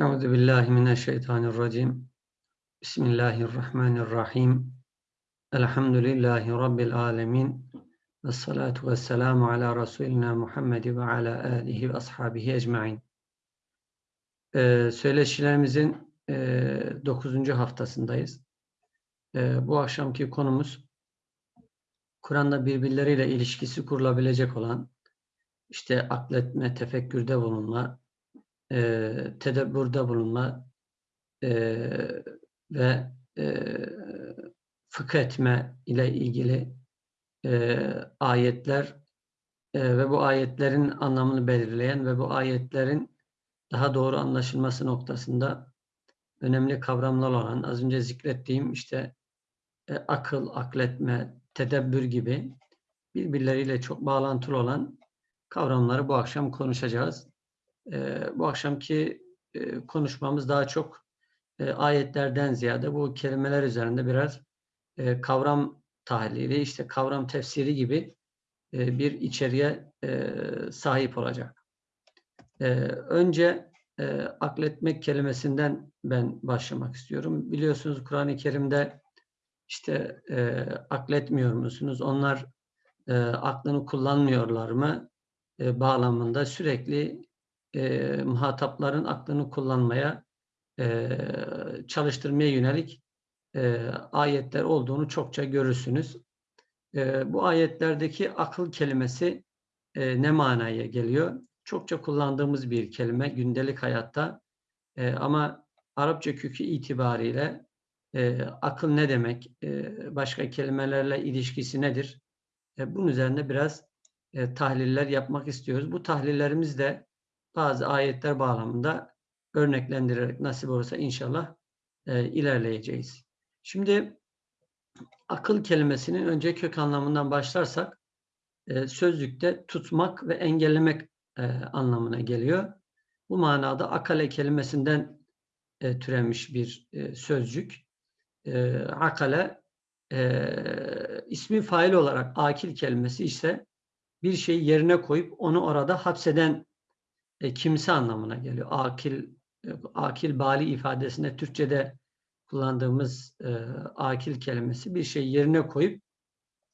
Euzu billahi mineşşeytanirracim. Bismillahirrahmanirrahim. Elhamdülillahi rabbil alamin. Ve salatu vesselamu ala Resulina Muhammed ve ala alihi ve ashabihi ecmaîn. Ee, söyleşilerimizin e, 9. haftasındayız. E, bu akşamki konumuz Kur'an'da birbirleriyle ilişkisi kurulabilecek olan işte akletme, tefekkürde bulunma, e, tedebbürde bulunma e, ve e, fıkh etme ile ilgili e, ayetler e, ve bu ayetlerin anlamını belirleyen ve bu ayetlerin daha doğru anlaşılması noktasında önemli kavramlar olan az önce zikrettiğim işte e, akıl, akletme, tedebbür gibi birbirleriyle çok bağlantılı olan kavramları bu akşam konuşacağız. E, bu akşamki e, konuşmamız daha çok e, ayetlerden ziyade bu kelimeler üzerinde biraz e, kavram tahlili, işte kavram tefsiri gibi e, bir içeriğe e, sahip olacak. E, önce e, akletmek kelimesinden ben başlamak istiyorum. Biliyorsunuz Kur'an-ı Kerim'de işte e, akletmiyor musunuz? Onlar e, aklını kullanmıyorlar mı? E, bağlamında sürekli e, muhatapların aklını kullanmaya, e, çalıştırmaya yönelik e, ayetler olduğunu çokça görürsünüz. E, bu ayetlerdeki akıl kelimesi e, ne manaya geliyor? Çokça kullandığımız bir kelime gündelik hayatta e, ama Arapça kökü itibariyle e, akıl ne demek, e, başka kelimelerle ilişkisi nedir? E, bunun üzerinde biraz e, tahliller yapmak istiyoruz. Bu tahlillerimiz de bazı ayetler bağlamında örneklendirerek nasip olursa inşallah e, ilerleyeceğiz. Şimdi akıl kelimesinin önce kök anlamından başlarsak e, sözlükte tutmak ve engellemek e, anlamına geliyor. Bu manada akale kelimesinden e, türemiş bir e, sözcük. E, akale e, ismi fail olarak akil kelimesi ise bir şeyi yerine koyup onu orada hapseden e, kimse anlamına geliyor. Akil e, akil bali ifadesinde Türkçe'de kullandığımız e, akil kelimesi bir şey yerine koyup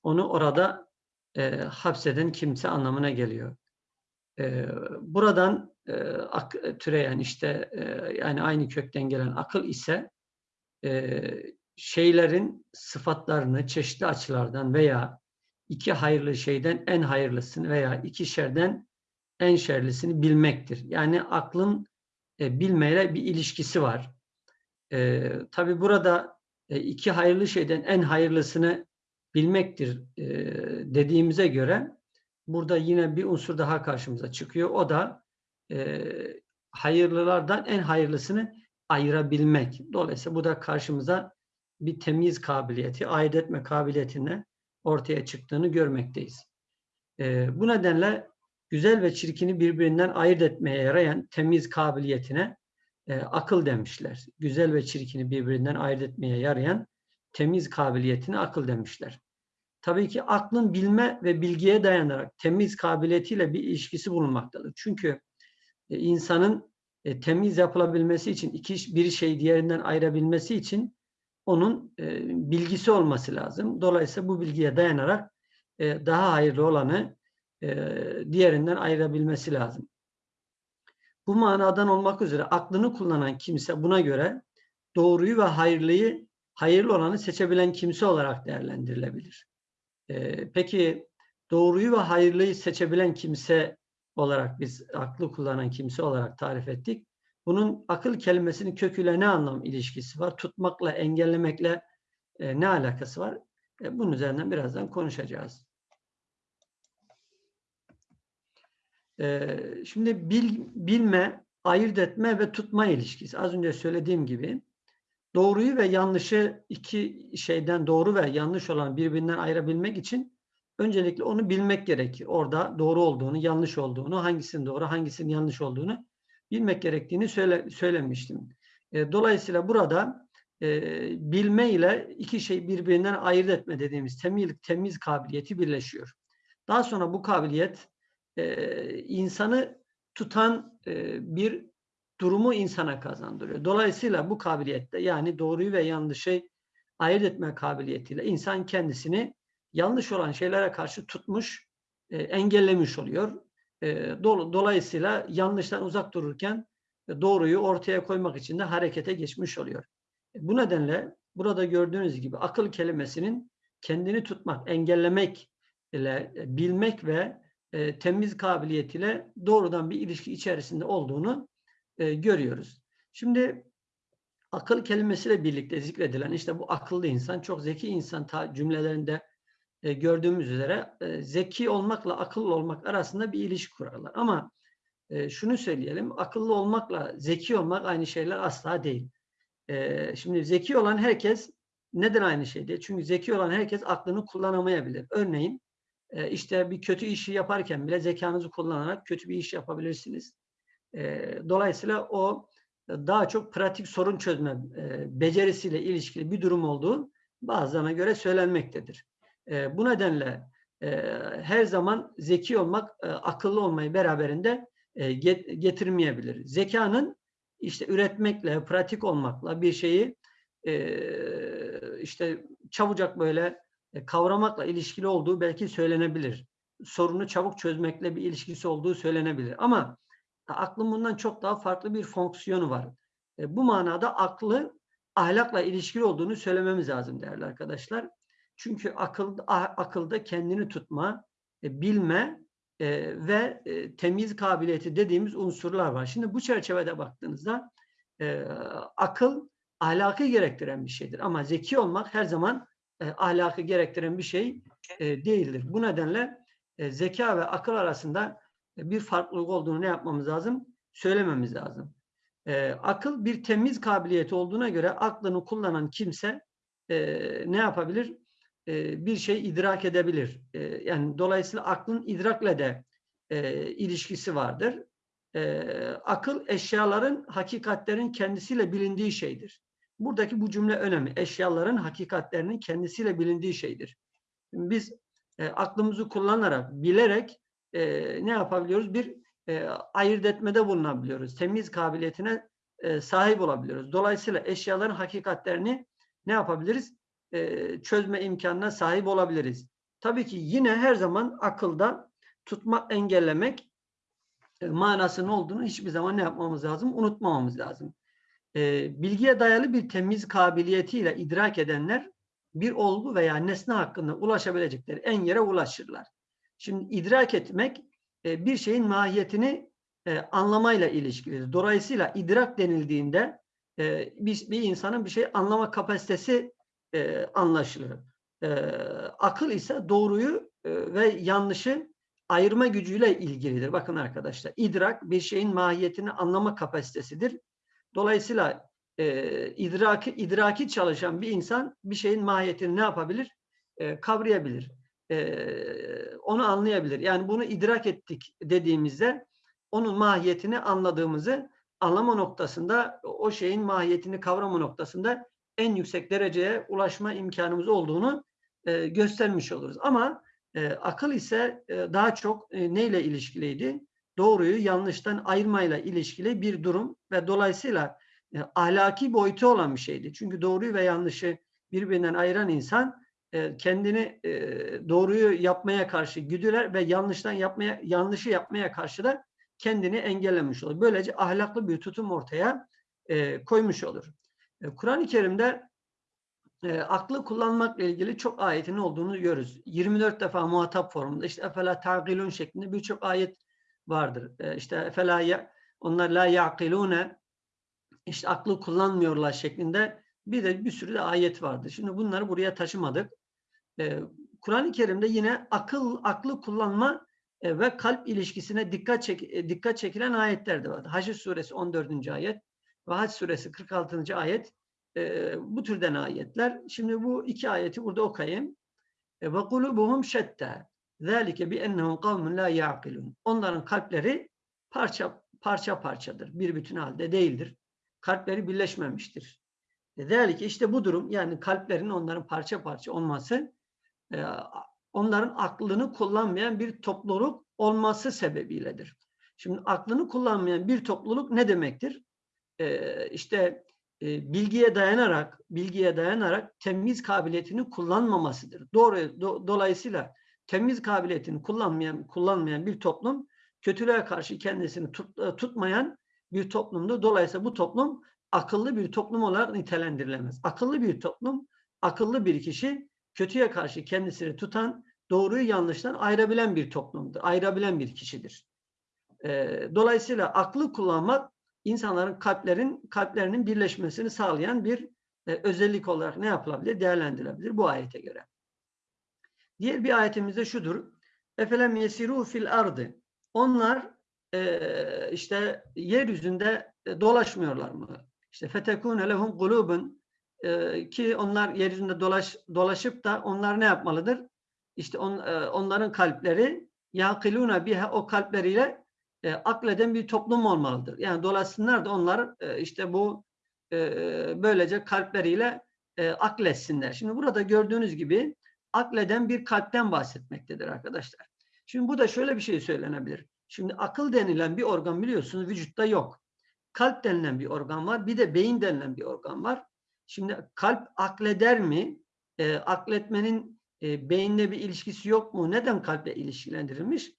onu orada e, hapseden kimse anlamına geliyor. E, buradan e, ak, türeyen işte e, yani aynı kökten gelen akıl ise e, şeylerin sıfatlarını çeşitli açılardan veya iki hayırlı şeyden en hayırlısını veya iki şerden en şerlisini bilmektir. Yani aklın e, bilmeyle bir ilişkisi var. E, Tabi burada e, iki hayırlı şeyden en hayırlısını bilmektir e, dediğimize göre burada yine bir unsur daha karşımıza çıkıyor. O da e, hayırlılardan en hayırlısını ayırabilmek. Dolayısıyla bu da karşımıza bir temiz kabiliyeti, ayırt etme kabiliyetine ortaya çıktığını görmekteyiz. E, bu nedenle güzel ve çirkini birbirinden ayırt etmeye yarayan temiz kabiliyetine e, akıl demişler. Güzel ve çirkini birbirinden ayırt etmeye yarayan temiz kabiliyetine akıl demişler. Tabii ki aklın bilme ve bilgiye dayanarak temiz kabiliyetiyle bir ilişkisi bulunmaktadır. Çünkü e, insanın e, temiz yapılabilmesi için iki bir şey diğerinden ayırabilmesi için onun e, bilgisi olması lazım. Dolayısıyla bu bilgiye dayanarak e, daha hayırlı olanı diğerinden ayırabilmesi lazım. Bu manadan olmak üzere aklını kullanan kimse buna göre doğruyu ve hayırlıyı, hayırlı olanı seçebilen kimse olarak değerlendirilebilir. Peki doğruyu ve hayırlıyı seçebilen kimse olarak biz aklı kullanan kimse olarak tarif ettik. Bunun akıl kelimesinin köküyle ne anlam ilişkisi var? Tutmakla, engellemekle ne alakası var? Bunun üzerinden birazdan konuşacağız. Şimdi bil, bilme, ayırt etme ve tutma ilişkisi. Az önce söylediğim gibi doğruyu ve yanlışı iki şeyden doğru ve yanlış olan birbirinden ayırabilmek için öncelikle onu bilmek gerekir. Orada doğru olduğunu, yanlış olduğunu, hangisinin doğru, hangisinin yanlış olduğunu bilmek gerektiğini söyle, söylemiştim. E, dolayısıyla burada e, bilme ile iki şey birbirinden ayırt etme dediğimiz temiz, temiz kabiliyeti birleşiyor. Daha sonra bu kabiliyet e, insanı tutan e, bir durumu insana kazandırıyor. Dolayısıyla bu kabiliyette yani doğruyu ve yanlışı ayırt etme kabiliyetiyle insan kendisini yanlış olan şeylere karşı tutmuş, e, engellemiş oluyor. E, dolayısıyla yanlıştan uzak dururken doğruyu ortaya koymak için de harekete geçmiş oluyor. E, bu nedenle burada gördüğünüz gibi akıl kelimesinin kendini tutmak, engellemek ile e, bilmek ve e, temiz kabiliyetiyle doğrudan bir ilişki içerisinde olduğunu e, görüyoruz. Şimdi akıl kelimesiyle birlikte zikredilen işte bu akıllı insan, çok zeki insan ta cümlelerinde e, gördüğümüz üzere e, zeki olmakla akıllı olmak arasında bir ilişki kurarlar. Ama e, şunu söyleyelim, akıllı olmakla zeki olmak aynı şeyler asla değil. E, şimdi zeki olan herkes neden aynı şey değil? Çünkü zeki olan herkes aklını kullanamayabilir. Örneğin e, işte bir kötü işi yaparken bile zekanızı kullanarak kötü bir iş yapabilirsiniz. E, dolayısıyla o daha çok pratik sorun çözme e, becerisiyle ilişkili bir durum olduğu bazılarına göre söylenmektedir. E, bu nedenle e, her zaman zeki olmak, e, akıllı olmayı beraberinde e, get, getirmeyebilir. Zekanın işte üretmekle, pratik olmakla bir şeyi e, işte çabucak böyle kavramakla ilişkili olduğu belki söylenebilir. Sorunu çabuk çözmekle bir ilişkisi olduğu söylenebilir. Ama aklın bundan çok daha farklı bir fonksiyonu var. E, bu manada aklı ahlakla ilişkili olduğunu söylememiz lazım değerli arkadaşlar. Çünkü akıl, akılda kendini tutma, e, bilme e, ve e, temiz kabiliyeti dediğimiz unsurlar var. Şimdi bu çerçevede baktığınızda e, akıl ahlakı gerektiren bir şeydir. Ama zeki olmak her zaman e, ahlakı gerektiren bir şey e, değildir. Bu nedenle e, zeka ve akıl arasında e, bir farklılık olduğunu ne yapmamız lazım? Söylememiz lazım. E, akıl bir temiz kabiliyeti olduğuna göre aklını kullanan kimse e, ne yapabilir? E, bir şey idrak edebilir. E, yani dolayısıyla aklın idrakle de e, ilişkisi vardır. E, akıl eşyaların, hakikatlerin kendisiyle bilindiği şeydir. Buradaki bu cümle önemli. Eşyaların hakikatlerinin kendisiyle bilindiği şeydir. Biz e, aklımızı kullanarak, bilerek e, ne yapabiliyoruz? Bir e, ayırt etmede bulunabiliyoruz. Temiz kabiliyetine e, sahip olabiliyoruz. Dolayısıyla eşyaların hakikatlerini ne yapabiliriz? E, çözme imkanına sahip olabiliriz. Tabii ki yine her zaman akılda tutmak, engellemek e, manasının olduğunu hiçbir zaman ne yapmamız lazım? Unutmamamız lazım e, bilgiye dayalı bir temiz kabiliyetiyle idrak edenler bir olgu veya nesne hakkında ulaşabilecekleri en yere ulaşırlar. Şimdi idrak etmek e, bir şeyin mahiyetini e, anlamayla ilişkilidir. Dolayısıyla idrak denildiğinde e, bir, bir insanın bir şey anlama kapasitesi e, anlaşılır. E, akıl ise doğruyu e, ve yanlışı ayırma gücüyle ilgilidir. Bakın arkadaşlar idrak bir şeyin mahiyetini anlama kapasitesidir. Dolayısıyla e, idraki, idraki çalışan bir insan bir şeyin mahiyetini ne yapabilir? E, kavrayabilir. E, onu anlayabilir. Yani bunu idrak ettik dediğimizde onun mahiyetini anladığımızı anlama noktasında o şeyin mahiyetini kavrama noktasında en yüksek dereceye ulaşma imkanımız olduğunu e, göstermiş oluruz. Ama e, akıl ise e, daha çok e, neyle ilişkiliydi? Doğruyu yanlıştan ayırmayla ilişkili bir durum ve dolayısıyla e, ahlaki boyutu olan bir şeydi. Çünkü doğruyu ve yanlışı birbirinden ayıran insan e, kendini e, doğruyu yapmaya karşı güdüler ve yanlıştan yapmaya yanlışı yapmaya karşı da kendini engellemiş olur. Böylece ahlaklı bir tutum ortaya e, koymuş olur. E, Kur'an-ı Kerim'de e, aklı kullanmakla ilgili çok ayetin olduğunu görürüz. 24 defa muhatap formunda işte efela ta'gilun şeklinde birçok ayet vardır. E, işte felâ onlar la yaqilune işte aklı kullanmıyorlar şeklinde bir de bir sürü de ayet vardır. Şimdi bunları buraya taşımadık. E, Kur'an-ı Kerim'de yine akıl aklı kullanma e, ve kalp ilişkisine dikkat çek, e, dikkat çekilen ayetler de vardı. Hac suresi 14. ayet ve Hac suresi 46. ayet bu türden ayetler. Şimdi bu iki ayeti burada okuyayım. Ve kulubuhum şetta. Bi ennehum kavmun la yaqilun. Onların kalpleri parça parça parçadır. Bir bütün halde değildir. Kalpleri birleşmemiştir. Zalike işte bu durum yani kalplerin onların parça parça olması e, onların aklını kullanmayan bir topluluk olması sebebiyledir. Şimdi aklını kullanmayan bir topluluk ne demektir? e, işte e, bilgiye dayanarak bilgiye dayanarak temiz kabiliyetini kullanmamasıdır. Doğru do, dolayısıyla temiz kabiliyetini kullanmayan kullanmayan bir toplum kötülüğe karşı kendisini tut, e, tutmayan bir toplumdur. Dolayısıyla bu toplum akıllı bir toplum olarak nitelendirilemez. Akıllı bir toplum, akıllı bir kişi kötüye karşı kendisini tutan, doğruyu yanlıştan ayırabilen bir toplumdur. Ayırabilen bir kişidir. E, dolayısıyla aklı kullanmak insanların kalplerin kalplerinin birleşmesini sağlayan bir e, özellik olarak ne yapılabilir? Değerlendirilebilir bu ayete göre. Diğer bir ayetimizde şudur. Efelem yesiru fil ardı. Onlar e, işte yeryüzünde dolaşmıyorlar mı? İşte fetekune lehum kulubun ki onlar yeryüzünde dolaş, dolaşıp da onlar ne yapmalıdır? İşte on, e, onların kalpleri yakiluna biha o kalpleriyle e, akleden bir toplum olmalıdır. Yani dolaşsınlar da onlar e, işte bu e, böylece kalpleriyle e, akletsinler. Şimdi burada gördüğünüz gibi akleden bir kalpten bahsetmektedir arkadaşlar. Şimdi bu da şöyle bir şey söylenebilir. Şimdi akıl denilen bir organ biliyorsunuz vücutta yok. Kalp denilen bir organ var. Bir de beyin denilen bir organ var. Şimdi kalp akleder mi? E, akletmenin e, beyinle bir ilişkisi yok mu? Neden kalple ilişkilendirilmiş?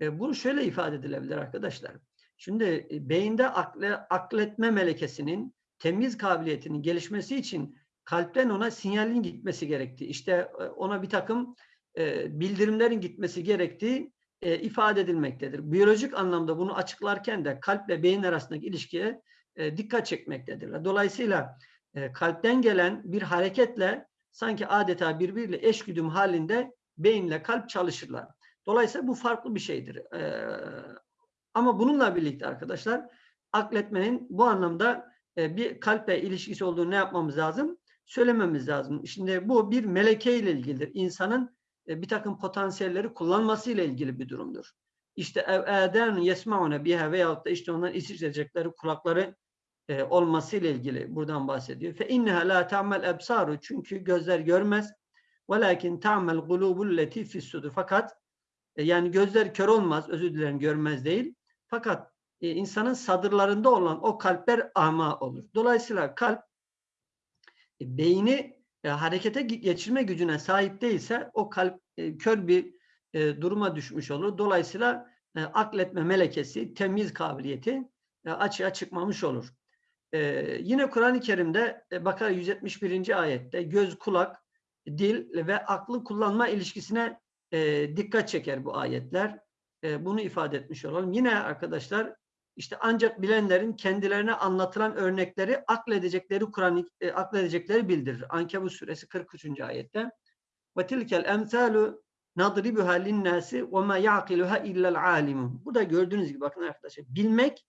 E, bunu şöyle ifade edilebilir arkadaşlar. Şimdi e, beyinde akle, akletme melekesinin temiz kabiliyetinin gelişmesi için kalpten ona sinyalin gitmesi gerekti. İşte e, ona bir takım e, bildirimlerin gitmesi gerektiği e, ifade edilmektedir. Biyolojik anlamda bunu açıklarken de kalple beyin arasındaki ilişkiye dikkat çekmektedirler. Dolayısıyla kalpten gelen bir hareketle sanki adeta birbiriyle eşgüdüm halinde beyinle kalp çalışırlar. Dolayısıyla bu farklı bir şeydir. Ama bununla birlikte arkadaşlar akletmenin bu anlamda bir kalple ilişkisi olduğunu ne yapmamız lazım? Söylememiz lazım. Şimdi bu bir meleke ile ilgilidir. İnsanın e, bir takım potansiyelleri kullanması ile ilgili bir durumdur. İşte eden yesmaune biha veyahut da işte onların işitecekleri kulakları e, olması ile ilgili buradan bahsediyor. Fe inneha la ta'mel ebsaru çünkü gözler görmez. Velakin ta'mel gulubul leti fissudur. Fakat e, yani gözler kör olmaz, özür dilerim görmez değil. Fakat e, insanın sadırlarında olan o kalpler ama olur. Dolayısıyla kalp beyni e, harekete geçirme gücüne sahip değilse o kalp e, kör bir e, duruma düşmüş olur. Dolayısıyla e, akletme melekesi, temiz kabiliyeti e, açığa çıkmamış olur. E, yine Kur'an-ı Kerim'de e, Bakara 171. ayette göz, kulak, dil ve aklı kullanma ilişkisine e, dikkat çeker bu ayetler. E, bunu ifade etmiş olalım. Yine arkadaşlar işte ancak bilenlerin kendilerine anlatılan örnekleri akledecekleri Kur'an e, akledecekleri bildirir. Ankebut suresi 43. ayette. Ve tilkel emsalu nadribuha linnâsi ve ma ya'kiluha illa'l alimun. Bu da gördüğünüz gibi bakın arkadaşlar bilmek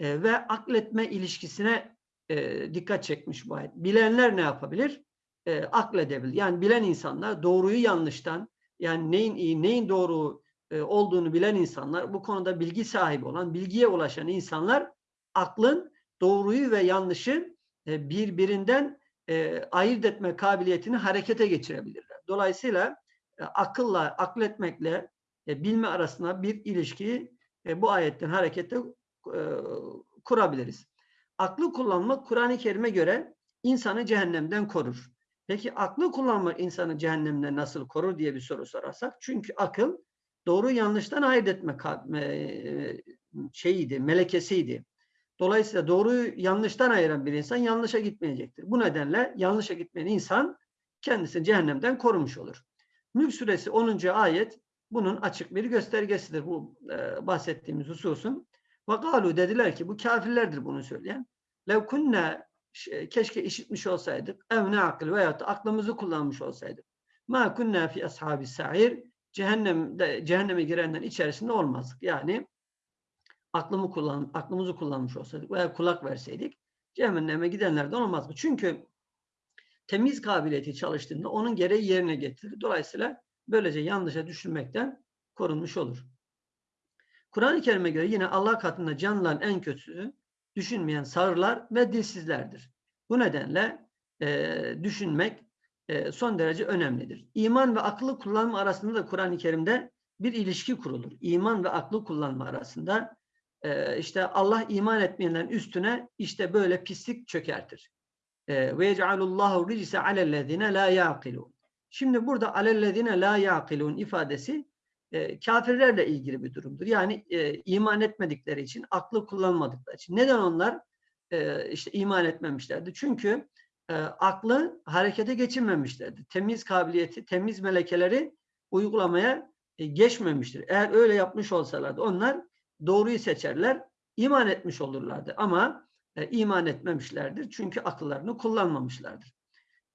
e, ve akletme ilişkisine e, dikkat çekmiş bu ayet. Bilenler ne yapabilir? E, akledebilir. Yani bilen insanlar doğruyu yanlıştan yani neyin iyi, neyin doğru e, olduğunu bilen insanlar, bu konuda bilgi sahibi olan, bilgiye ulaşan insanlar aklın doğruyu ve yanlışı e, birbirinden e, ayırt etme kabiliyetini harekete geçirebilirler. Dolayısıyla akılla, akletmekle bilme arasında bir ilişkiyi bu ayetten harekette kurabiliriz. Aklı kullanmak Kur'an-ı Kerim'e göre insanı cehennemden korur. Peki aklı kullanmak insanı cehennemden nasıl korur diye bir soru sorarsak. Çünkü akıl doğru yanlıştan ayırt etme şeyiydi, melekesiydi. Dolayısıyla doğruyu yanlıştan ayıran bir insan yanlışa gitmeyecektir. Bu nedenle yanlışa gitmeyen insan kendisini cehennemden korumuş olur. Mülk suresi 10. ayet bunun açık bir göstergesidir bu e, bahsettiğimiz hususun. Vakalu dediler ki bu kafirlerdir bunu söyleyen. Lev kunne keşke işitmiş olsaydık ev ne akıl veyahut aklımızı kullanmış olsaydık. Ma kunna fi ashabi sa'ir cehennemde cehenneme girenlerin içerisinde olmazdık. Yani aklımı kullan aklımızı kullanmış olsaydık veya kulak verseydik cehenneme gidenlerden olmazdı. Çünkü temiz kabiliyeti çalıştığında onun gereği yerine getirir. Dolayısıyla böylece yanlışa düşürmekten korunmuş olur. Kur'an-ı Kerim'e göre yine Allah katında canlıların en kötüsü düşünmeyen sağırlar ve dilsizlerdir. Bu nedenle e, düşünmek e, son derece önemlidir. İman ve aklı kullanma arasında da Kur'an-ı Kerim'de bir ilişki kurulur. İman ve aklı kullanma arasında e, işte Allah iman etmeyenlerin üstüne işte böyle pislik çökertir. E, ve yec'alullahu ricse alellezine la yaqilun. Şimdi burada alellezine la yaqilun ifadesi kafirlerle ilgili bir durumdur. Yani iman etmedikleri için, aklı kullanmadıkları için. Neden onlar işte iman etmemişlerdi? Çünkü e, aklı harekete geçirmemişlerdi. Temiz kabiliyeti, temiz melekeleri uygulamaya e, geçmemiştir. Eğer öyle yapmış olsalardı onlar doğruyu seçerler, iman etmiş olurlardı. Ama e, iman etmemişlerdir. Çünkü akıllarını kullanmamışlardır.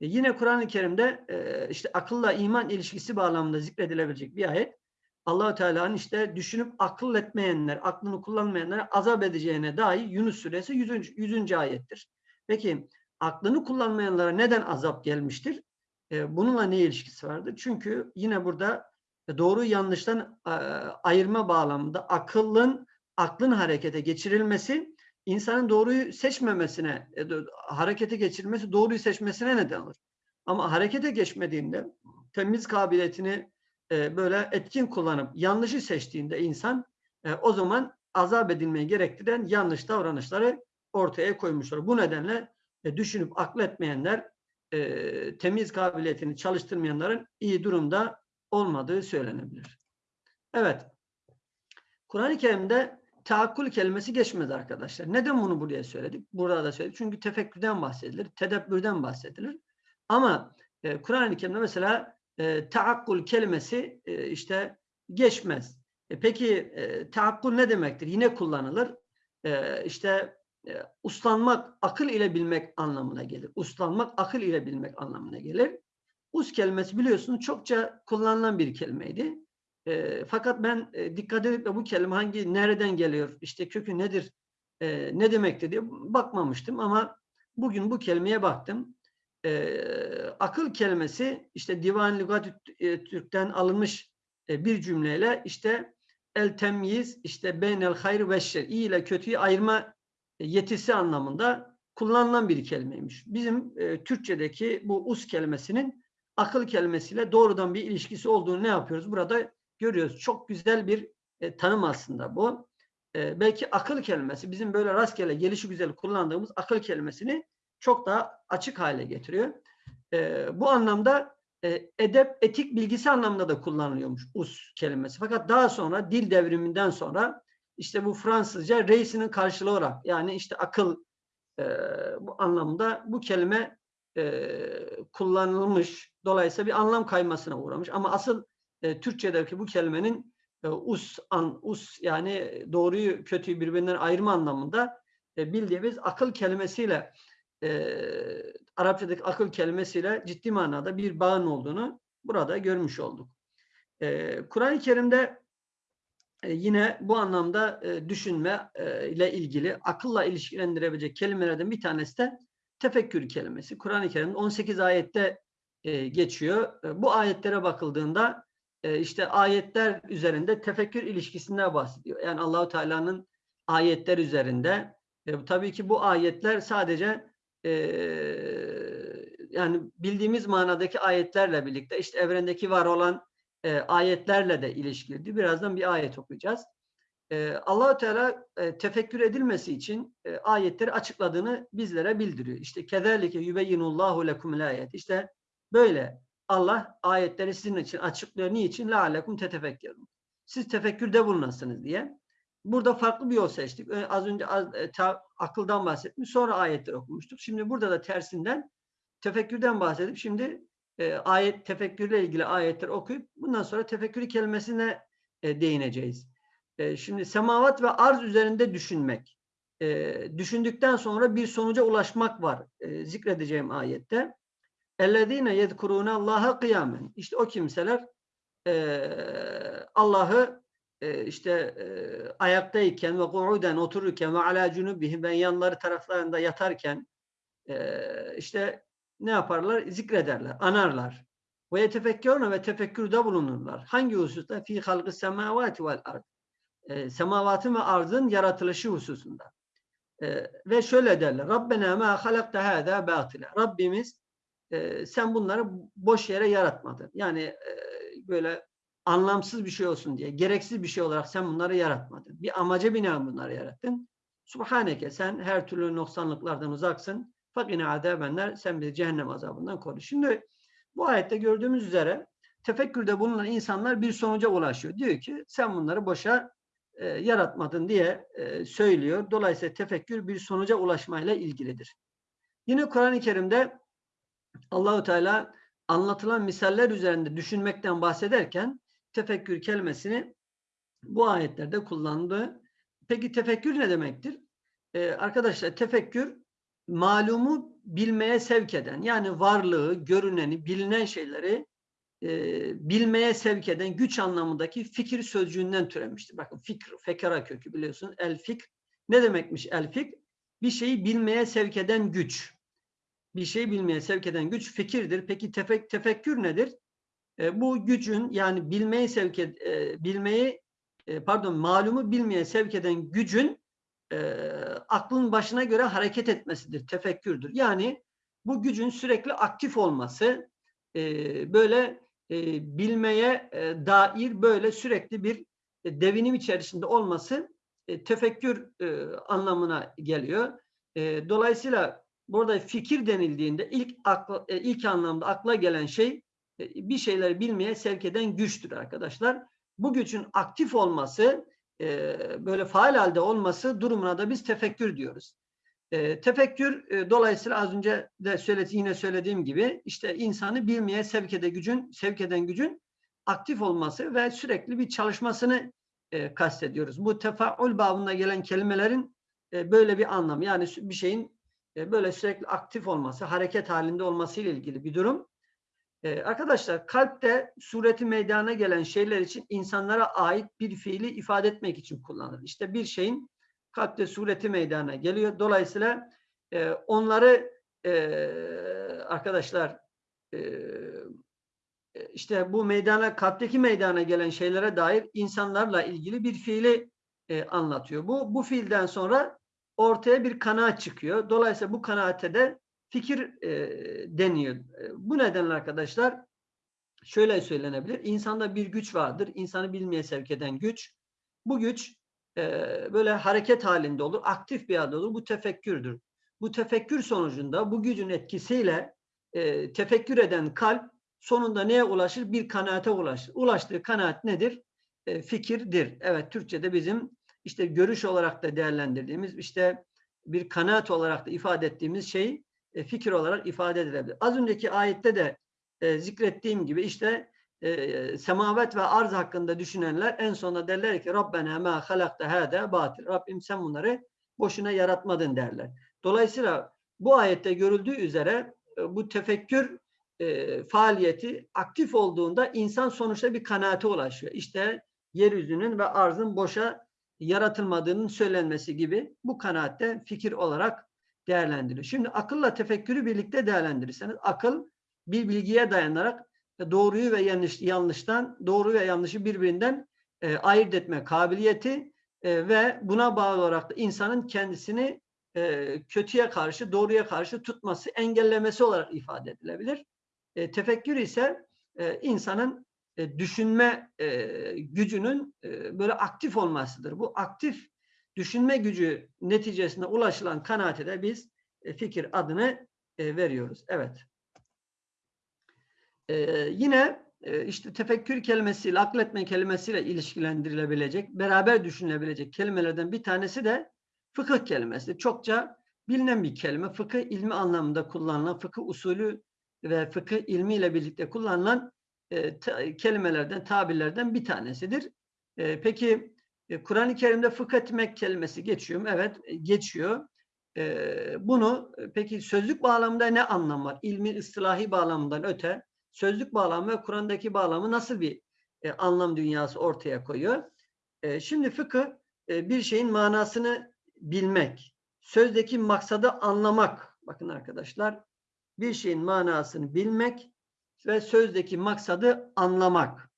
E, yine Kur'an-ı Kerim'de e, işte akılla iman ilişkisi bağlamında zikredilebilecek bir ayet. allah Teala'nın işte düşünüp akıl etmeyenler, aklını kullanmayanlara azap edeceğine dair Yunus suresi 100. 100. ayettir. Peki aklını kullanmayanlara neden azap gelmiştir? E, bununla ne ilişkisi vardır? Çünkü yine burada doğru yanlıştan e, ayırma bağlamında akıllın aklın harekete geçirilmesi insanın doğruyu seçmemesine, e, harekete geçirmesi doğruyu seçmesine neden olur. Ama harekete geçmediğinde temiz kabiliyetini e, böyle etkin kullanıp yanlışı seçtiğinde insan o zaman azap edilmeyi gerektiren yanlış davranışları ortaya koymuşlar. Bu nedenle düşünüp akletmeyenler temiz kabiliyetini çalıştırmayanların iyi durumda olmadığı söylenebilir. Evet. Kur'an-ı Kerim'de taakkul kelimesi geçmez arkadaşlar. Neden bunu buraya söyledik? Burada da söyledik. Çünkü tefekkürden bahsedilir, tedebbürden bahsedilir. Ama e, Kur'an-ı Kerim'de mesela e, taakkul kelimesi e, işte geçmez. E, peki e, taakkul ne demektir? Yine kullanılır. E, işte e, uslanmak, akıl ile bilmek anlamına gelir. Uslanmak, akıl ile bilmek anlamına gelir. Us kelimesi biliyorsunuz çokça kullanılan bir kelimeydi. E, fakat ben e, dikkat edip de bu kelime hangi, nereden geliyor, işte kökü nedir, e, ne demektir diye bakmamıştım ama bugün bu kelimeye baktım. E, akıl kelimesi işte Divan Lügat e, Türk'ten alınmış e, bir cümleyle işte el temyiz işte beynel hayr ve şer iyi ile kötüyü ayırma yetisi anlamında kullanılan bir kelimeymiş. Bizim e, Türkçedeki bu us kelimesinin akıl kelimesiyle doğrudan bir ilişkisi olduğunu ne yapıyoruz? Burada görüyoruz. Çok güzel bir e, tanım aslında bu. E, belki akıl kelimesi bizim böyle rastgele gelişi güzel kullandığımız akıl kelimesini çok daha açık hale getiriyor. E, bu anlamda e, edep, etik bilgisi anlamında da kullanılıyormuş us kelimesi. Fakat daha sonra dil devriminden sonra işte bu Fransızca reisinin karşılığı olarak yani işte akıl e, bu anlamda bu kelime e, kullanılmış. Dolayısıyla bir anlam kaymasına uğramış. Ama asıl e, Türkçedeki bu kelimenin e, us, an, us yani doğruyu kötüyü birbirinden ayırma anlamında e, bildiğimiz akıl kelimesiyle e, Arapçadaki akıl kelimesiyle ciddi manada bir bağın olduğunu burada görmüş olduk. E, Kur'an-ı Kerim'de yine bu anlamda e, düşünme e, ile ilgili akılla ilişkilendirebilecek kelimelerden bir tanesi de tefekkür kelimesi. Kur'an-ı Kerim'de 18 ayette e, geçiyor. Bu ayetlere bakıldığında işte ayetler üzerinde tefekkür ilişkisinden bahsediyor. Yani Allahu Teala'nın ayetler üzerinde. E, tabii ki bu ayetler sadece e, yani bildiğimiz manadaki ayetlerle birlikte işte evrendeki var olan e, ayetlerle de ilişkilidir. Birazdan bir ayet okuyacağız. E, allah Teala e, tefekkür edilmesi için e, ayetleri açıkladığını bizlere bildiriyor. İşte kezalike yubeyyinullahu lekumul ayet. İşte böyle Allah ayetleri sizin için açıklıyor. Niçin? Leallekum tetefekkerun. Siz tefekkürde bulunasınız diye. Burada farklı bir yol seçtik. Az önce az, e, ta, akıldan bahsetmiş. Sonra ayetleri okumuştuk. Şimdi burada da tersinden tefekkürden bahsedip şimdi e, ayet tefekkürle ilgili ayetler okuyup bundan sonra tefekkürü kelimesine e, değineceğiz. E, şimdi semavat ve arz üzerinde düşünmek. E, düşündükten sonra bir sonuca ulaşmak var. E, zikredeceğim ayette. اَلَّذ۪ينَ يَذْكُرُونَ اللّٰهَ قِيَامًا İşte o kimseler e, Allah'ı e, işte e, ayaktayken ve ku'uden otururken ve ala cunubihim ve yanları taraflarında yatarken e, işte ne yaparlar? Zikrederler, anarlar. Ve yetefekkerune ve tefekkürde bulunurlar. Hangi hususta? Fi halgı semavati vel ard e, semavatın ve arzın yaratılışı hususunda. E, ve şöyle derler. Rabbena ma halakta hâzâ bâtile. Rabbimiz e, sen bunları boş yere yaratmadın. Yani e, böyle anlamsız bir şey olsun diye, gereksiz bir şey olarak sen bunları yaratmadın. Bir amaca binaen bunları yarattın. Subhaneke sen her türlü noksanlıklardan uzaksın. Fakine azabenler sen bizi cehennem azabından koru. Şimdi bu ayette gördüğümüz üzere tefekkürde bulunan insanlar bir sonuca ulaşıyor. Diyor ki sen bunları boşa e, yaratmadın diye e, söylüyor. Dolayısıyla tefekkür bir sonuca ulaşmayla ilgilidir. Yine Kur'an-ı Kerim'de Allahu Teala anlatılan misaller üzerinde düşünmekten bahsederken tefekkür kelimesini bu ayetlerde kullandı. Peki tefekkür ne demektir? Ee, arkadaşlar tefekkür malumu bilmeye sevk eden yani varlığı, görüneni, bilinen şeyleri e, bilmeye sevk eden güç anlamındaki fikir sözcüğünden türemiştir. Bakın fikr, fekara kökü biliyorsunuz. El fikr ne demekmiş el fikr? Bir şeyi bilmeye sevk eden güç. Bir şeyi bilmeye sevk eden güç fikirdir. Peki tefek, tefekkür nedir? E, bu gücün yani bilmeyi sevk e, bilmeyi e, pardon malumu bilmeye sevk eden gücün e, aklın başına göre hareket etmesidir. Tefekkürdür. Yani bu gücün sürekli aktif olması e, böyle e, bilmeye e, dair böyle sürekli bir e, devinim içerisinde olması e, tefekkür e, anlamına geliyor. E, dolayısıyla burada fikir denildiğinde ilk akla, e, ilk anlamda akla gelen şey e, bir şeyleri bilmeye sevk eden güçtür arkadaşlar. Bu gücün aktif olması, e, böyle faal halde olması durumuna da biz tefekkür diyoruz. E, tefekkür dolayısıyla az önce de söyledi, yine söylediğim gibi işte insanı bilmeye sevk eden gücün, sevk eden gücün aktif olması ve sürekli bir çalışmasını kastediyoruz. Bu tefaül babında gelen kelimelerin böyle bir anlam. Yani bir şeyin böyle sürekli aktif olması, hareket halinde olması ile ilgili bir durum. Ee, arkadaşlar kalpte sureti meydana gelen şeyler için insanlara ait bir fiili ifade etmek için kullanılır. İşte bir şeyin kalpte sureti meydana geliyor. Dolayısıyla e, onları e, arkadaşlar e, e işte bu meydana kalpteki meydana gelen şeylere dair insanlarla ilgili bir fiili e, anlatıyor. Bu bu fiilden sonra ortaya bir kanaat çıkıyor. Dolayısıyla bu kanaate de fikir e, deniyor. E, bu nedenle arkadaşlar şöyle söylenebilir. İnsanda bir güç vardır. İnsanı bilmeye sevk eden güç. Bu güç e, böyle hareket halinde olur. Aktif bir halde olur. Bu tefekkürdür. Bu tefekkür sonucunda bu gücün etkisiyle e, tefekkür eden kalp sonunda neye ulaşır? Bir kanaate ulaşır. Ulaştığı kanaat nedir? E, fikirdir. Evet Türkçe'de bizim işte görüş olarak da değerlendirdiğimiz işte bir kanaat olarak da ifade ettiğimiz şey e, fikir olarak ifade edilebilir. Az önceki ayette de e, zikrettiğim gibi işte e, semavet ve arz hakkında düşünenler en sonunda derler ki Rabbena ma halakta hâde batil. Rabbim sen bunları boşuna yaratmadın derler. Dolayısıyla bu ayette görüldüğü üzere e, bu tefekkür e, faaliyeti aktif olduğunda insan sonuçta bir kanaate ulaşıyor. İşte yeryüzünün ve arzın boşa yaratılmadığının söylenmesi gibi bu kanaatte fikir olarak değerlendiriyor. Şimdi akılla tefekkürü birlikte değerlendirirseniz akıl bir bilgiye dayanarak doğruyu ve yanlış, yanlıştan doğru ve yanlışı birbirinden e, ayırt etme kabiliyeti e, ve buna bağlı olarak da insanın kendisini e, kötüye karşı doğruya karşı tutması engellemesi olarak ifade edilebilir. E, tefekkür ise e, insanın e, düşünme e, gücünün e, böyle aktif olmasıdır. Bu aktif düşünme gücü neticesinde ulaşılan kanaate de biz e, fikir adını e, veriyoruz. Evet. E, yine işte tefekkür kelimesiyle, akletme kelimesiyle ilişkilendirilebilecek, beraber düşünülebilecek kelimelerden bir tanesi de fıkıh kelimesi. Çokça bilinen bir kelime. Fıkıh ilmi anlamında kullanılan, fıkıh usulü ve fıkıh ilmiyle birlikte kullanılan e, ta, kelimelerden, tabirlerden bir tanesidir. E, peki Kur'an-ı Kerim'de fıkh etmek kelimesi geçiyor mu? Evet e, geçiyor. E, bunu peki sözlük bağlamında ne anlam var? İlmi ıslahi bağlamından öte sözlük bağlamı ve Kur'an'daki bağlamı nasıl bir anlam dünyası ortaya koyuyor? şimdi fıkıh bir şeyin manasını bilmek, sözdeki maksadı anlamak. Bakın arkadaşlar bir şeyin manasını bilmek ve sözdeki maksadı anlamak.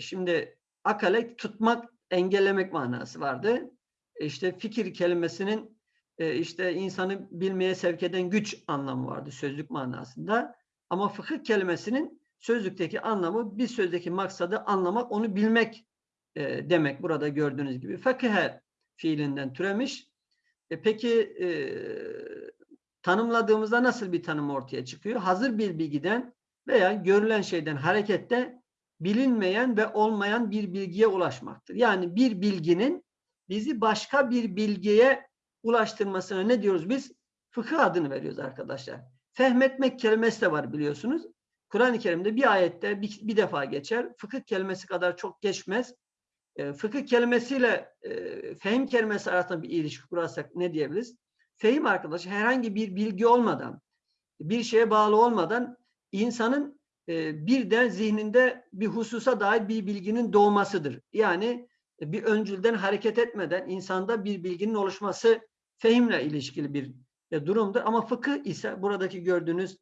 şimdi akale tutmak engellemek manası vardı. E, işte fikir kelimesinin e, işte insanı bilmeye sevk eden güç anlamı vardı sözlük manasında. Ama fıkıh kelimesinin sözlükteki anlamı bir sözdeki maksadı anlamak, onu bilmek e, demek burada gördüğünüz gibi. Fakıhe fiilinden türemiş. E, peki e, tanımladığımızda nasıl bir tanım ortaya çıkıyor? Hazır bir bilgiden veya görülen şeyden harekette bilinmeyen ve olmayan bir bilgiye ulaşmaktır. Yani bir bilginin bizi başka bir bilgiye ulaştırmasına ne diyoruz biz? Fıkıh adını veriyoruz arkadaşlar. Fehmetmek kelimesi de var biliyorsunuz. Kur'an-ı Kerim'de bir ayette bir, bir defa geçer. Fıkıh kelimesi kadar çok geçmez. E, fıkıh kelimesiyle e, fehim kelimesi arasında bir ilişki kurarsak ne diyebiliriz? Fehim arkadaş herhangi bir bilgi olmadan, bir şeye bağlı olmadan insanın e, birden zihninde bir hususa dair bir bilginin doğmasıdır. Yani e, bir öncülden hareket etmeden insanda bir bilginin oluşması fehimle ilişkili bir e, durumdur. Ama fıkıh ise buradaki gördüğünüz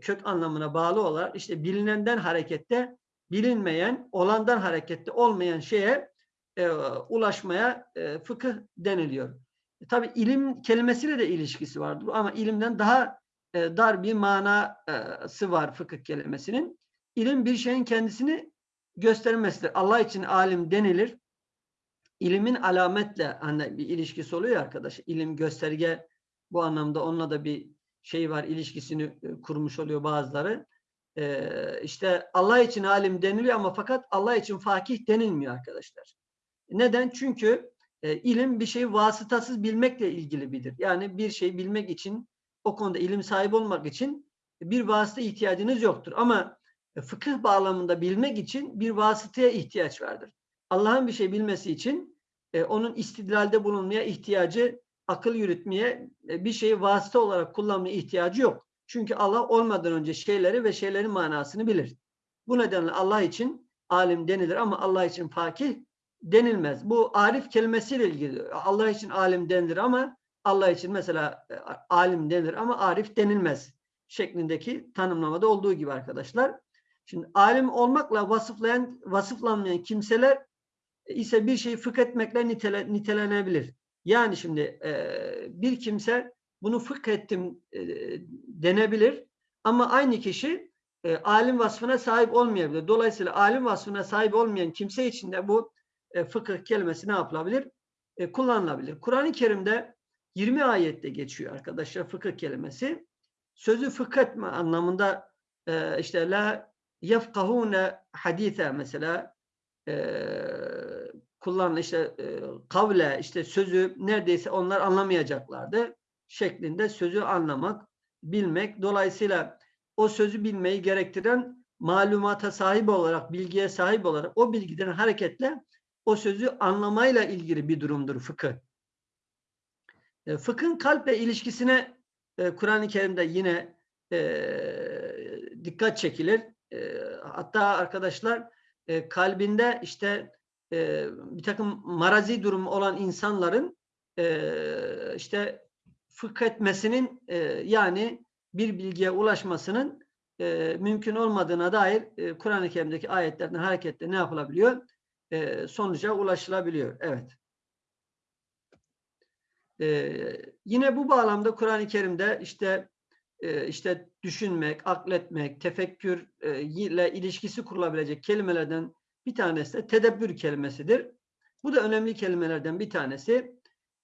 kök anlamına bağlı olarak işte bilinenden harekette bilinmeyen, olandan harekette olmayan şeye ulaşmaya e, fıkıh deniliyor. Tabi ilim kelimesiyle de ilişkisi vardır ama ilimden daha dar bir manası var fıkıh kelimesinin. İlim bir şeyin kendisini göstermesidir. Allah için alim denilir. İlimin alametle hani bir ilişkisi oluyor arkadaş. İlim gösterge bu anlamda onunla da bir şey var ilişkisini e, kurmuş oluyor bazıları. Ee, işte Allah için alim deniliyor ama fakat Allah için fakih denilmiyor arkadaşlar. Neden? Çünkü e, ilim bir şeyi vasıtasız bilmekle ilgili bilir. Yani bir şey bilmek için o konuda ilim sahibi olmak için bir vasıta ihtiyacınız yoktur. Ama e, fıkıh bağlamında bilmek için bir vasıtaya ihtiyaç vardır. Allah'ın bir şey bilmesi için e, onun istidlalde bulunmaya ihtiyacı, akıl yürütmeye e, bir şeyi vasıta olarak kullanmaya ihtiyacı yok. Çünkü Allah olmadan önce şeyleri ve şeylerin manasını bilir. Bu nedenle Allah için alim denilir ama Allah için fakih denilmez. Bu arif kelimesiyle ilgili. Allah için alim denilir ama Allah için mesela e, alim denir ama arif denilmez şeklindeki tanımlamada olduğu gibi arkadaşlar. Şimdi alim olmakla vasıflayan, vasıflanmayan kimseler ise bir şeyi fıkh etmekle nitele, nitelenebilir. Yani şimdi e, bir kimse bunu fıkh ettim e, denebilir ama aynı kişi e, alim vasfına sahip olmayabilir. Dolayısıyla alim vasfına sahip olmayan kimse için de bu e, fıkıh kelimesi ne yapılabilir? E, kullanılabilir. Kur'an-ı Kerim'de 20 ayette geçiyor arkadaşlar fıkıh kelimesi. Sözü fıkh etme anlamında e, işte la yefkahune hadise mesela e, kullanılan işte e, kavle işte sözü neredeyse onlar anlamayacaklardı şeklinde sözü anlamak, bilmek. Dolayısıyla o sözü bilmeyi gerektiren malumata sahip olarak, bilgiye sahip olarak o bilgiden hareketle o sözü anlamayla ilgili bir durumdur fıkıh. E, fıkhın kalple ilişkisine e, Kur'an-ı Kerim'de yine e, dikkat çekilir. E, hatta arkadaşlar e, kalbinde işte e, bir takım marazi durumu olan insanların e, işte fıkh etmesinin e, yani bir bilgiye ulaşmasının e, mümkün olmadığına dair e, Kur'an-ı Kerim'deki ayetlerden hareketle ne yapılabiliyor? E, sonuca ulaşılabiliyor. Evet. Ee, yine bu bağlamda Kur'an-ı Kerim'de işte e, işte düşünmek, akletmek, tefekkür ile ilişkisi kurulabilecek kelimelerden bir tanesi de tedebbür kelimesidir. Bu da önemli kelimelerden bir tanesi.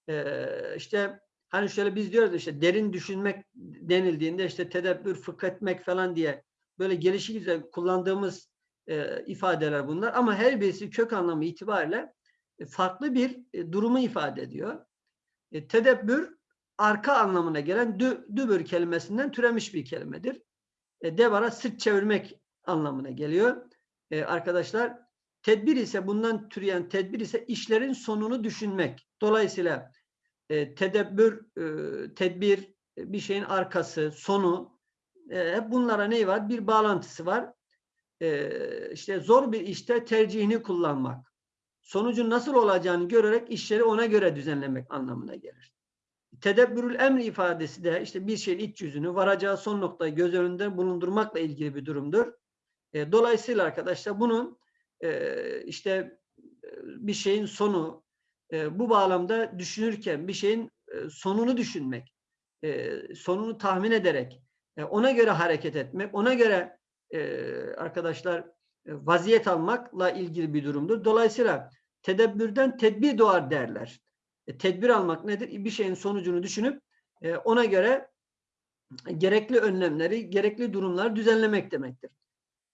E, işte hani şöyle biz diyoruz işte derin düşünmek denildiğinde işte tedebbür, fıkh etmek falan diye böyle gelişik üzere kullandığımız e, ifadeler bunlar. Ama her birisi kök anlamı itibariyle farklı bir durumu ifade ediyor. E, tedebbür arka anlamına gelen dü, dübür kelimesinden türemiş bir kelimedir. E, devara sırt çevirmek anlamına geliyor. E, arkadaşlar tedbir ise bundan türeyen tedbir ise işlerin sonunu düşünmek. Dolayısıyla e, tedebbür, e, tedbir, e, bir şeyin arkası, sonu e, hep bunlara ne var? Bir bağlantısı var. E, işte zor bir işte tercihini kullanmak sonucun nasıl olacağını görerek işleri ona göre düzenlemek anlamına gelir. Tedebbürül emri ifadesi de işte bir şeyin iç yüzünü varacağı son noktayı göz önünde bulundurmakla ilgili bir durumdur. E, dolayısıyla arkadaşlar bunun e, işte e, bir şeyin sonu bu bağlamda düşünürken bir şeyin sonunu düşünmek, sonunu tahmin ederek ona göre hareket etmek, ona göre e, arkadaşlar vaziyet almakla ilgili bir durumdur. Dolayısıyla tedebbürden tedbir doğar derler. E, tedbir almak nedir? Bir şeyin sonucunu düşünüp e, ona göre gerekli önlemleri, gerekli durumları düzenlemek demektir.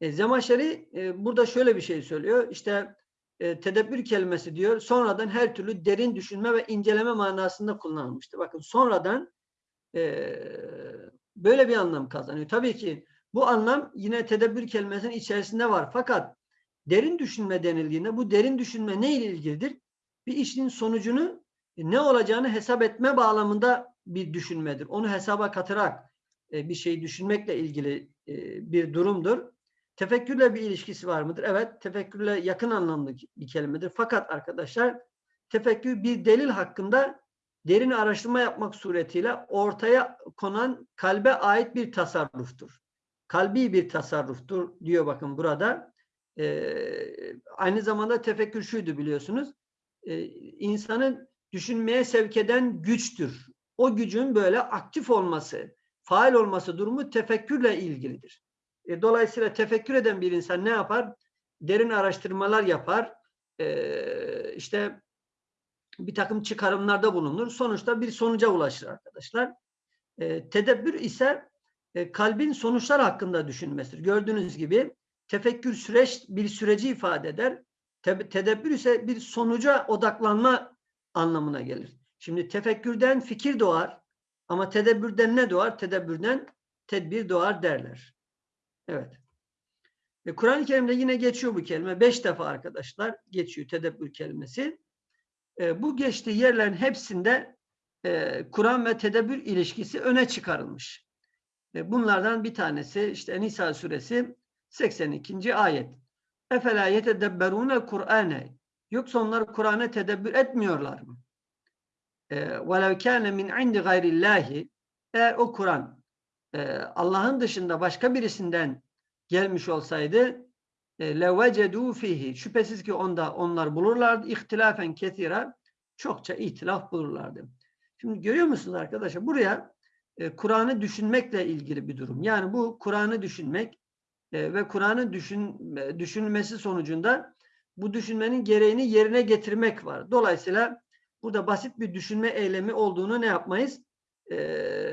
E, Zemaşeri e, burada şöyle bir şey söylüyor. İşte e, tedebbür kelimesi diyor sonradan her türlü derin düşünme ve inceleme manasında kullanılmıştır. Bakın sonradan e, böyle bir anlam kazanıyor. Tabii ki bu anlam yine tedebbür kelimesinin içerisinde var. Fakat derin düşünme denildiğinde bu derin düşünme ne ile ilgilidir? Bir işin sonucunu ne olacağını hesap etme bağlamında bir düşünmedir. Onu hesaba katarak e, bir şey düşünmekle ilgili e, bir durumdur. Tefekkürle bir ilişkisi var mıdır? Evet, tefekkürle yakın anlamlı bir kelimedir. Fakat arkadaşlar tefekkür bir delil hakkında derin araştırma yapmak suretiyle ortaya konan kalbe ait bir tasarruftur. Kalbi bir tasarruftur diyor bakın burada. Ee, aynı zamanda tefekkür şuydu biliyorsunuz. Ee, insanın düşünmeye sevk eden güçtür. O gücün böyle aktif olması, faal olması durumu tefekkürle ilgilidir. E, dolayısıyla tefekkür eden bir insan ne yapar? Derin araştırmalar yapar. E, işte bir takım çıkarımlarda bulunur. Sonuçta bir sonuca ulaşır arkadaşlar. E, tedebbür ise e, kalbin sonuçlar hakkında düşünmesidir. Gördüğünüz gibi tefekkür süreç bir süreci ifade eder. Te tedebbür ise bir sonuca odaklanma anlamına gelir. Şimdi tefekkürden fikir doğar ama tedebbürden ne doğar? Tedebbürden tedbir doğar derler. Evet. E, Kur'an-ı Kerim'de yine geçiyor bu kelime. Beş defa arkadaşlar geçiyor tedebbür kelimesi. E, bu geçtiği yerlerin hepsinde e, Kur'an ve tedebbür ilişkisi öne çıkarılmış. E, bunlardan bir tanesi işte Nisa suresi 82. ayet. Efela yetedebberune Kur'ane. Yoksa onlar Kur'an'ı tedebbür etmiyorlar mı? E, Velev kâne min indi gayrillahi. Eğer o Kur'an e, Allah'ın dışında başka birisinden gelmiş olsaydı levecedu fihi. Şüphesiz ki onda onlar bulurlardı. İhtilafen ketira. Çokça ihtilaf bulurlardı. Şimdi görüyor musunuz arkadaşlar? Buraya e, Kur'an'ı düşünmekle ilgili bir durum. Yani bu Kur'an'ı düşünmek e, ve Kur'an'ın düşün, e, düşünülmesi sonucunda bu düşünmenin gereğini yerine getirmek var. Dolayısıyla burada basit bir düşünme eylemi olduğunu ne yapmayız? E,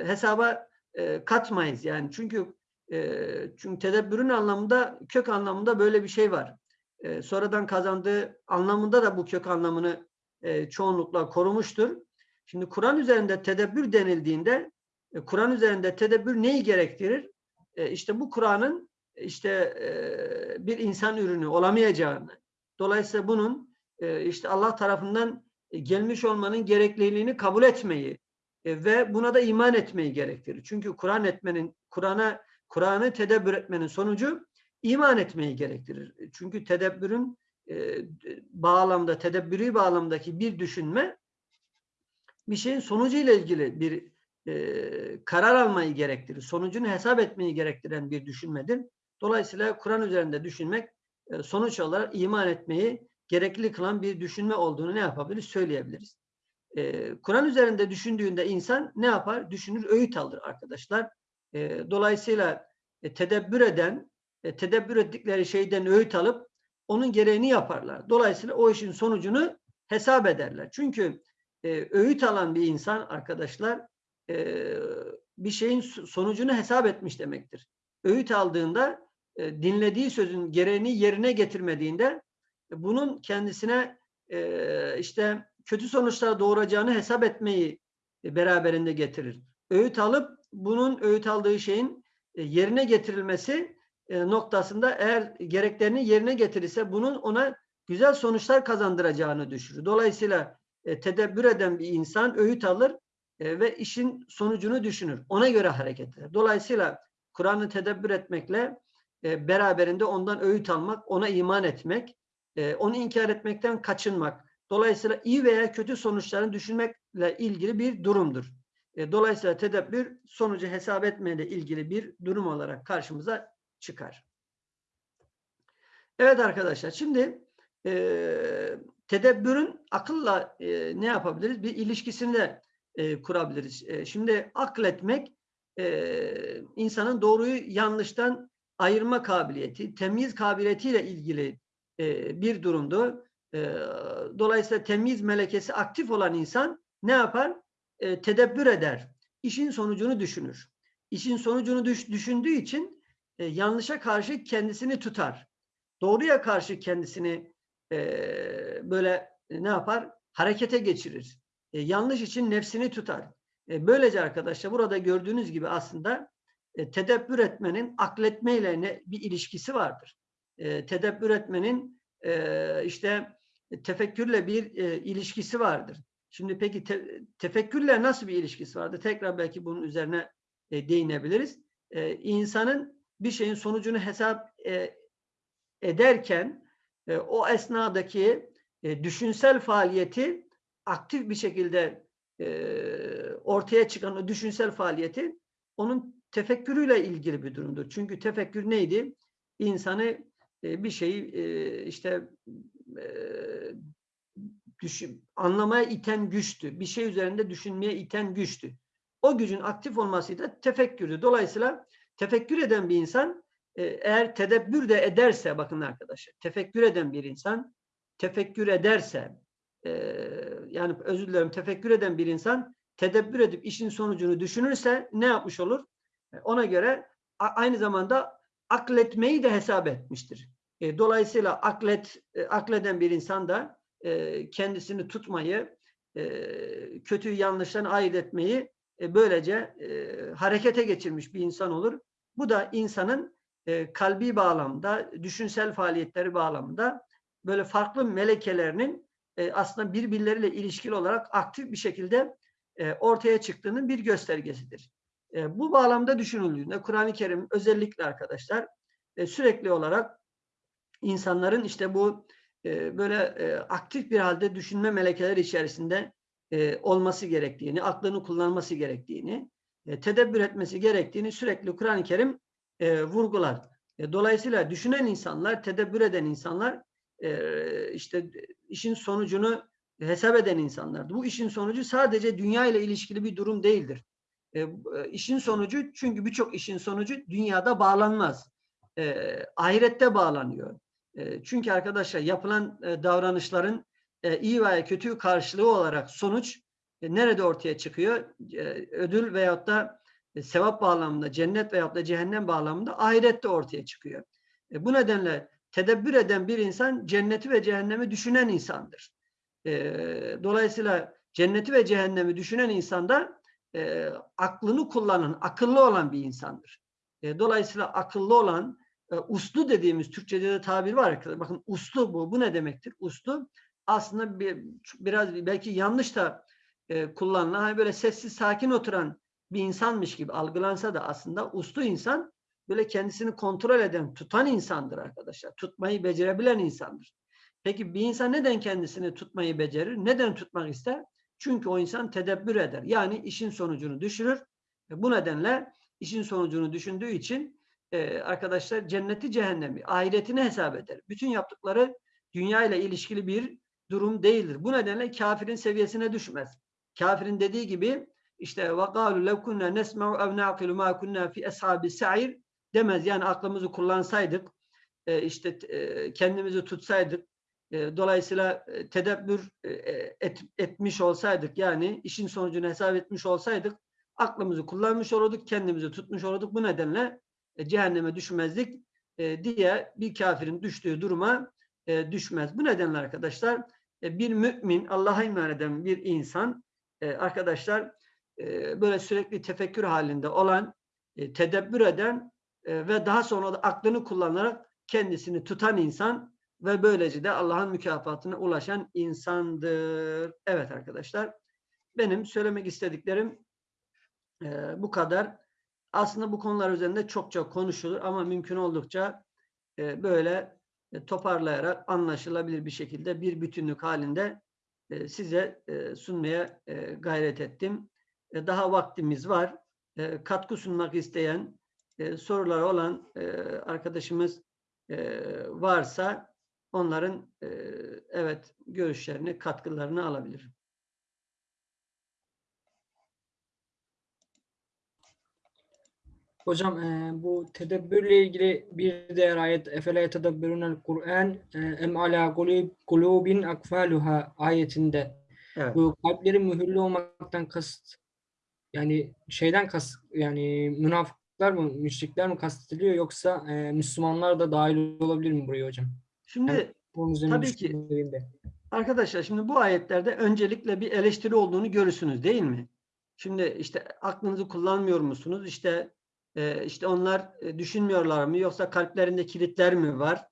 hesaba e, katmayız yani. Çünkü e, çünkü tedebbürün anlamında kök anlamında böyle bir şey var. E, sonradan kazandığı anlamında da bu kök anlamını e, çoğunlukla korumuştur. Şimdi Kur'an üzerinde tedebbür denildiğinde Kur'an üzerinde tedebbür neyi gerektirir? E, işte bu Kur'an'ın işte e, bir insan ürünü olamayacağını, dolayısıyla bunun e, işte Allah tarafından gelmiş olmanın gerekliliğini kabul etmeyi e, ve buna da iman etmeyi gerektirir. Çünkü Kur'an etmenin, Kur'an'a Kur'an'ı tedebbür etmenin sonucu iman etmeyi gerektirir. Çünkü tedebbürün e, bağlamda, tedebbürü bağlamdaki bir düşünme bir şeyin sonucu ile ilgili bir e, karar almayı gerektirir. Sonucunu hesap etmeyi gerektiren bir düşünmedir. Dolayısıyla Kur'an üzerinde düşünmek e, sonuç olarak iman etmeyi gerekli kılan bir düşünme olduğunu ne yapabiliriz? Söyleyebiliriz. E, Kur'an üzerinde düşündüğünde insan ne yapar? Düşünür, öğüt alır arkadaşlar. E, dolayısıyla e, tedebbür eden, e, tedebbür ettikleri şeyden öğüt alıp onun gereğini yaparlar. Dolayısıyla o işin sonucunu hesap ederler. Çünkü e, öğüt alan bir insan arkadaşlar e, bir şeyin sonucunu hesap etmiş demektir. Öğüt aldığında e, dinlediği sözün gereğini yerine getirmediğinde e, bunun kendisine e, işte kötü sonuçlar doğuracağını hesap etmeyi e, beraberinde getirir. Öğüt alıp bunun öğüt aldığı şeyin e, yerine getirilmesi e, noktasında eğer gereklerini yerine getirirse bunun ona güzel sonuçlar kazandıracağını düşünür. Dolayısıyla tedebbür eden bir insan öğüt alır ve işin sonucunu düşünür. Ona göre hareket eder. Dolayısıyla Kur'an'ı tedebbür etmekle beraberinde ondan öğüt almak, ona iman etmek, onu inkar etmekten kaçınmak. Dolayısıyla iyi veya kötü sonuçlarını düşünmekle ilgili bir durumdur. E, dolayısıyla tedebbür sonucu hesap etmeyle ilgili bir durum olarak karşımıza çıkar. Evet arkadaşlar şimdi e, tedebbürün akılla e, ne yapabiliriz? Bir ilişkisini de e, kurabiliriz. E, şimdi akletmek e, insanın doğruyu yanlıştan ayırma kabiliyeti, temyiz kabiliyetiyle ilgili e, bir durumdu. E, dolayısıyla temyiz melekesi aktif olan insan ne yapar? E, tedebbür eder. İşin sonucunu düşünür. İşin sonucunu düş, düşündüğü için e, yanlışa karşı kendisini tutar. Doğruya karşı kendisini e, böyle e, ne yapar? Harekete geçirir. E, yanlış için nefsini tutar. E, böylece arkadaşlar burada gördüğünüz gibi aslında e, tedebbür etmenin akletmeyle ne, bir ilişkisi vardır. E, tedebbür etmenin e, işte tefekkürle bir e, ilişkisi vardır. Şimdi peki te, tefekkürle nasıl bir ilişkisi vardır? Tekrar belki bunun üzerine e, değinebiliriz. E, insanın bir şeyin sonucunu hesap e, ederken e, o esnadaki e, düşünsel faaliyeti aktif bir şekilde e, ortaya çıkan o düşünsel faaliyeti onun tefekkürüyle ilgili bir durumdur. Çünkü tefekkür neydi? İnsanı e, bir şeyi e, işte e, düşün, anlamaya iten güçtü. Bir şey üzerinde düşünmeye iten güçtü. O gücün aktif olması da tefekkürdü. Dolayısıyla tefekkür eden bir insan eğer tedebbür de ederse bakın arkadaşlar tefekkür eden bir insan tefekkür ederse e, yani özür dilerim tefekkür eden bir insan tedebbür edip işin sonucunu düşünürse ne yapmış olur? E, ona göre aynı zamanda akletmeyi de hesap etmiştir. E, dolayısıyla aklet e, akleden bir insan da e, kendisini tutmayı, e, kötüyü yanlıştan ayırt etmeyi e, böylece harekete geçirmiş bir insan olur. Bu da insanın kalbi bağlamda, düşünsel faaliyetleri bağlamında böyle farklı melekelerinin e, aslında birbirleriyle ilişkili olarak aktif bir şekilde e, ortaya çıktığının bir göstergesidir. E, bu bağlamda düşünüldüğünde Kur'an-ı Kerim özellikle arkadaşlar e, sürekli olarak insanların işte bu böyle aktif bir halde düşünme melekeleri içerisinde olması gerektiğini, aklını kullanması gerektiğini, tedebbür etmesi gerektiğini sürekli Kur'an-ı Kerim vurgular. Dolayısıyla düşünen insanlar, tedebbür eden insanlar işte işin sonucunu hesap eden insanlardı. Bu işin sonucu sadece dünya ile ilişkili bir durum değildir. E, işin sonucu çünkü birçok işin sonucu dünyada bağlanmaz. E, ahirette bağlanıyor. Çünkü arkadaşlar yapılan davranışların iyi veya kötü karşılığı olarak sonuç nerede ortaya çıkıyor? Ödül veyahut da sevap bağlamında, cennet veyahut da cehennem bağlamında ahirette ortaya çıkıyor. Bu nedenle tedebbür eden bir insan cenneti ve cehennemi düşünen insandır. E, dolayısıyla cenneti ve cehennemi düşünen insan da e, aklını kullanan, akıllı olan bir insandır. E, dolayısıyla akıllı olan, e, uslu dediğimiz Türkçe'de de tabir var arkadaşlar. Bakın uslu bu. Bu ne demektir? Uslu aslında bir, biraz belki yanlış da e, kullanılan, hani böyle sessiz sakin oturan bir insanmış gibi algılansa da aslında uslu insan böyle kendisini kontrol eden, tutan insandır arkadaşlar. Tutmayı becerebilen insandır. Peki bir insan neden kendisini tutmayı becerir? Neden tutmak ister? Çünkü o insan tedebbür eder. Yani işin sonucunu düşürür. E, bu nedenle işin sonucunu düşündüğü için e, arkadaşlar cenneti cehennemi, ahiretini hesap eder. Bütün yaptıkları dünya ile ilişkili bir durum değildir. Bu nedenle kafirin seviyesine düşmez. Kafirin dediği gibi işte وَقَالُوا لَوْ كُنَّا نَسْمَعُ اَوْ نَعْقِلُ مَا كُنَّا فِي اَصْحَابِ السَّعِيرِ demez. Yani aklımızı kullansaydık, e, işte e, kendimizi tutsaydık, e, dolayısıyla e, tedebbür e, et, etmiş olsaydık, yani işin sonucunu hesap etmiş olsaydık, aklımızı kullanmış olurduk, kendimizi tutmuş olurduk. Bu nedenle e, cehenneme düşmezdik e, diye bir kafirin düştüğü duruma e, düşmez. Bu nedenle arkadaşlar e, bir mümin, Allah'a iman eden bir insan e, arkadaşlar e, böyle sürekli tefekkür halinde olan, e, tedebbür eden e, ve daha sonra da aklını kullanarak kendisini tutan insan ve böylece de Allah'ın mükafatına ulaşan insandır. Evet arkadaşlar, benim söylemek istediklerim e, bu kadar. Aslında bu konular üzerinde çok çok konuşulur ama mümkün oldukça e, böyle e, toparlayarak anlaşılabilir bir şekilde bir bütünlük halinde e, size e, sunmaya e, gayret ettim. E, daha vaktimiz var. E, katkı sunmak isteyen e, soruları olan e, arkadaşımız e, varsa onların e, evet görüşlerini, katkılarını alabilir. Hocam e, bu tedebbürle ilgili bir diğer ayet efele yetedebberunel Kur'an e, em ala kulub- kulubin akfaluha ayetinde Evet. bu kalpleri mühürlü olmaktan kasıt yani şeyden kas yani münafıklar mı müşrikler mi kastediliyor yoksa e, Müslümanlar da dahil olabilir mi buraya hocam? Şimdi Bunun üzerine Tabii ki. düşündüğümde. Arkadaşlar şimdi bu ayetlerde öncelikle bir eleştiri olduğunu görürsünüz değil mi? Şimdi işte aklınızı kullanmıyor musunuz? İşte e, işte onlar düşünmüyorlar mı yoksa kalplerinde kilitler mi var?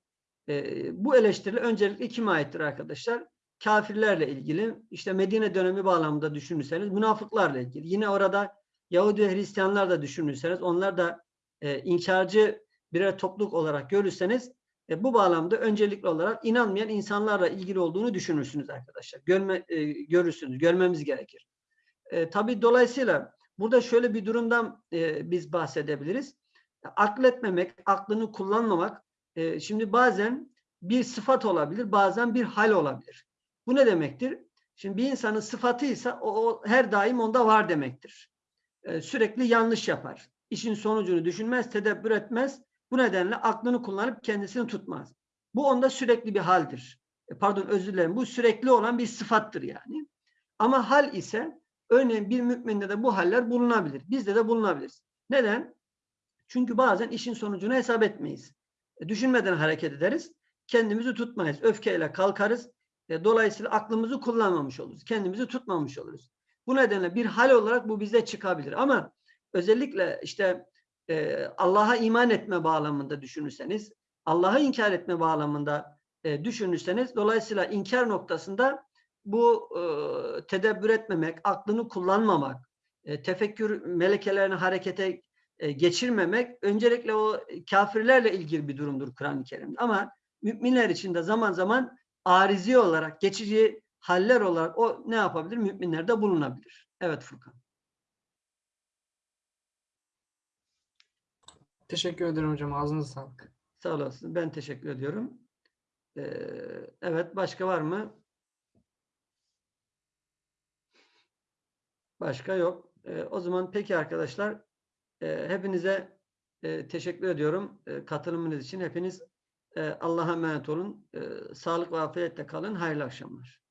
E, bu eleştiri öncelikle kime aittir arkadaşlar? Kafirlerle ilgili işte Medine dönemi bağlamında düşünürseniz münafıklarla ilgili. Yine orada Yahudi ve Hristiyanlar da düşünürseniz onlar da e, inkarcı birer topluluk olarak görürseniz e, bu bağlamda öncelikli olarak inanmayan insanlarla ilgili olduğunu düşünürsünüz arkadaşlar. Görme, e, görürsünüz, görmemiz gerekir. E, tabii dolayısıyla burada şöyle bir durumdan e, biz bahsedebiliriz. Akletmemek, aklını kullanmamak, e, şimdi bazen bir sıfat olabilir, bazen bir hal olabilir. Bu ne demektir? Şimdi bir insanın sıfatıysa o, o her daim onda var demektir. E, sürekli yanlış yapar. İşin sonucunu düşünmez, tedebbür etmez, bu nedenle aklını kullanıp kendisini tutmaz. Bu onda sürekli bir haldir. E, Pardon özür dilerim. Bu sürekli olan bir sıfattır yani. Ama hal ise örneğin bir müminde de bu haller bulunabilir. Bizde de bulunabilir. Neden? Çünkü bazen işin sonucunu hesap etmeyiz. E, Düşünmeden hareket ederiz. Kendimizi tutmayız. Öfkeyle kalkarız. Dolayısıyla aklımızı kullanmamış oluruz. Kendimizi tutmamış oluruz. Bu nedenle bir hal olarak bu bize çıkabilir. Ama özellikle işte e, Allah'a iman etme bağlamında düşünürseniz, Allah'ı inkar etme bağlamında e, düşünürseniz, dolayısıyla inkar noktasında bu e, tedebbür etmemek, aklını kullanmamak, e, tefekkür melekelerini harekete e, geçirmemek, öncelikle o kafirlerle ilgili bir durumdur Kur'an-ı Kerim'de. Ama müminler için de zaman zaman arizi olarak, geçici haller olarak o ne yapabilir? Müminlerde bulunabilir. Evet Furkan. Teşekkür ederim hocam. Ağzınıza sağlık. Sağ olasın. Ben teşekkür ediyorum. Ee, evet, başka var mı? Başka yok. Ee, o zaman peki arkadaşlar, e, hepinize e, teşekkür ediyorum e, katılımınız için. Hepiniz e, Allah'a emanet olun. E, sağlık ve afiyetle kalın. Hayırlı akşamlar.